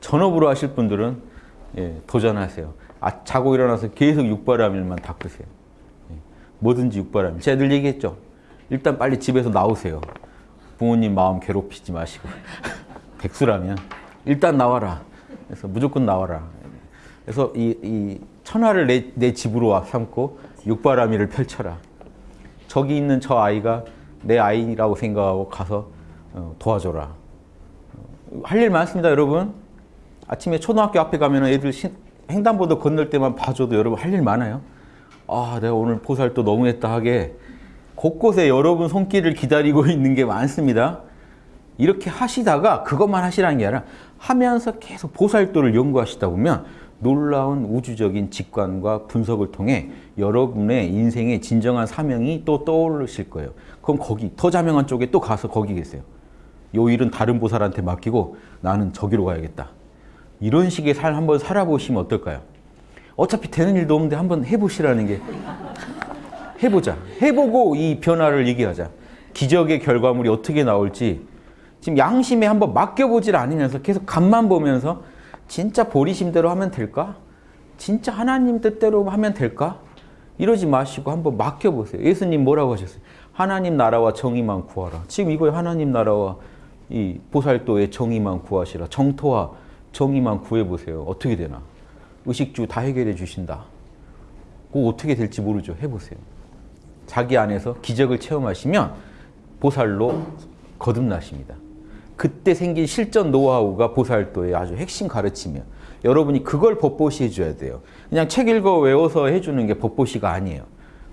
전업으로 하실 분들은 예, 도전하세요. 아, 자고 일어나서 계속 육바라밀만 닦으세요. 예, 뭐든지 육바라밀. 제가 늘 얘기했죠. 일단 빨리 집에서 나오세요. 부모님 마음 괴롭히지 마시고. 백수라면 일단 나와라. 그래서 무조건 나와라. 그래서 이, 이 천하를 내, 내 집으로 와 삼고 육바라밀을 펼쳐라. 저기 있는 저 아이가 내 아이라고 생각하고 가서 어, 도와줘라. 어, 할일 많습니다, 여러분. 아침에 초등학교 앞에 가면 애들 신, 횡단보도 건널 때만 봐줘도 여러분 할 일 많아요. 아, 내가 오늘 보살도 너무했다 하게 곳곳에 여러분 손길을 기다리고 있는 게 많습니다. 이렇게 하시다가 그것만 하시라는 게 아니라 하면서 계속 보살도를 연구하시다 보면 놀라운 우주적인 직관과 분석을 통해 여러분의 인생의 진정한 사명이 또 떠오르실 거예요. 그럼 거기 더 자명한 쪽에 또 가서 거기 계세요. 요 일은 다른 보살한테 맡기고 나는 저기로 가야겠다. 이런 식의 삶 한번 살아보시면 어떨까요? 어차피 되는 일도 없는데 한번 해보시라는 게 해보자. 해보고 이 변화를 얘기하자. 기적의 결과물이 어떻게 나올지 지금 양심에 한번 맡겨보질 않으면서 계속 간만 보면서 진짜 보리심대로 하면 될까? 진짜 하나님 뜻대로 하면 될까? 이러지 마시고 한번 맡겨보세요. 예수님 뭐라고 하셨어요? 하나님 나라와 정의만 구하라. 지금 이거에 하나님 나라와 이 보살도의 정의만 구하시라. 정토와 정의만 구해보세요. 어떻게 되나? 의식주 다 해결해 주신다. 그거 어떻게 될지 모르죠. 해보세요. 자기 안에서 기적을 체험하시면 보살로 거듭나십니다. 그때 생긴 실전 노하우가 보살도의 아주 핵심 가르침이에요. 여러분이 그걸 법보시 해줘야 돼요. 그냥 책 읽어 외워서 해주는 게 법보시가 아니에요.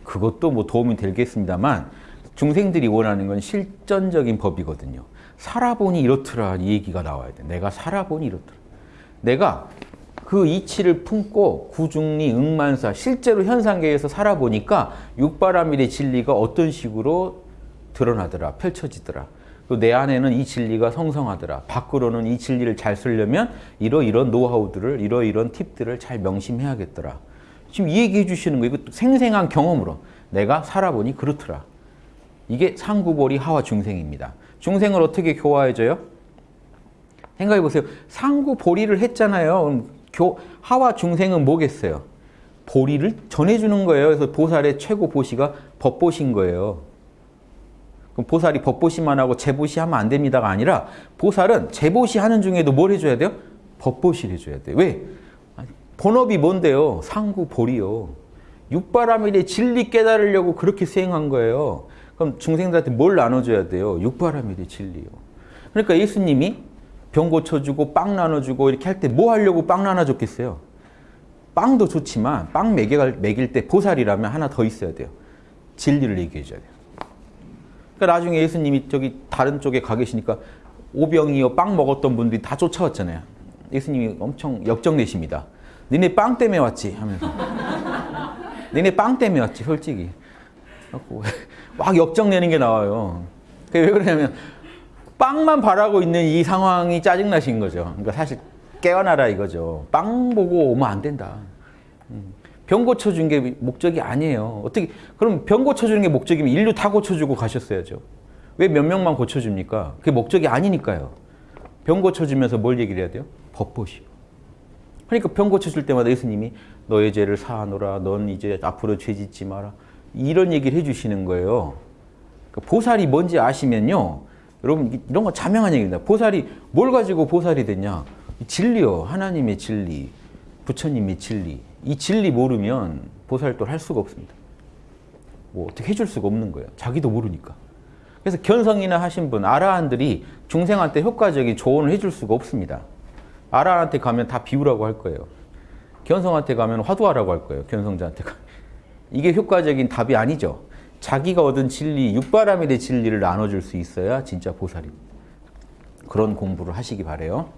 그것도 뭐 도움이 되겠습니다만 중생들이 원하는 건 실전적인 법이거든요. 살아보니 이렇더라 이 얘기가 나와야 돼. 내가 살아보니 이렇더라. 내가 그 이치를 품고 구중리, 응만사 실제로 현상계에서 살아보니까 육바라밀의 진리가 어떤 식으로 드러나더라, 펼쳐지더라. 내 안에는 이 진리가 성성하더라. 밖으로는 이 진리를 잘 쓰려면 이러이런 노하우들을, 이러이런 팁들을 잘 명심해야겠더라. 지금 이 얘기 해 주시는 거, 이거 생생한 경험으로 내가 살아보니 그렇더라. 이게 상구보리 하와 중생입니다. 중생을 어떻게 교화해줘요? 생각해 보세요. 상구 보리를 했잖아요. 교, 하와 중생은 뭐겠어요? 보리를 전해주는 거예요. 그래서 보살의 최고 보시가 법보신 거예요. 그럼 보살이 법보시만 하고 재보시 하면 안 됩니다가 아니라 보살은 재보시 하는 중에도 뭘 해줘야 돼요? 법보시를 해줘야 돼요. 왜? 본업이 뭔데요? 상구 보리요. 육바라밀의 진리 깨달으려고 그렇게 수행한 거예요. 그럼 중생들한테 뭘 나눠줘야 돼요? 육바라밀의 진리요. 그러니까 예수님이 병 고쳐주고 빵 나눠주고 이렇게 할 때 뭐 하려고 빵 나눠줬겠어요? 빵도 좋지만 빵 먹일, 먹일 때 보살이라면 하나 더 있어야 돼요. 진리를 얘기해 줘야 돼요. 그러니까 나중에 예수님이 저기 다른 쪽에 가 계시니까 오병이어 빵 먹었던 분들이 다 쫓아왔잖아요. 예수님이 엄청 역정내십니다. 니네 빵 때문에 왔지 하면서. 니네 빵 때문에 왔지 솔직히. 막 역정내는 게 나와요. 그게 왜 그러냐면 빵만 바라고 있는 이 상황이 짜증나신 거죠. 그러니까 사실 깨어나라 이거죠. 빵 보고 오면 안 된다. 병 고쳐준 게 목적이 아니에요. 어떻게 그럼 병 고쳐주는 게 목적이면 인류 다 고쳐주고 가셨어야죠. 왜 몇 명만 고쳐줍니까? 그게 목적이 아니니까요. 병 고쳐주면서 뭘 얘기를 해야 돼요? 법보시오. 그러니까 병 고쳐줄 때마다 예수님이 너의 죄를 사하노라. 넌 이제 앞으로 죄 짓지 마라. 이런 얘기를 해주시는 거예요. 그러니까 보살이 뭔지 아시면요. 여러분 이런 거 자명한 얘기입니다. 보살이 뭘 가지고 보살이 됐냐? 진리요. 하나님의 진리, 부처님의 진리. 이 진리 모르면 보살도를 할 수가 없습니다. 뭐 어떻게 해줄 수가 없는 거예요. 자기도 모르니까. 그래서 견성이나 하신 분, 아라한들이 중생한테 효과적인 조언을 해줄 수가 없습니다. 아라한테 가면 다 비우라고 할 거예요. 견성한테 가면 화두하라고 할 거예요. 견성자한테 가면. 이게 효과적인 답이 아니죠. 자기가 얻은 진리, 육바라밀의 진리를 나눠줄 수 있어야 진짜 보살입니다. 그런 공부를 하시기 바래요.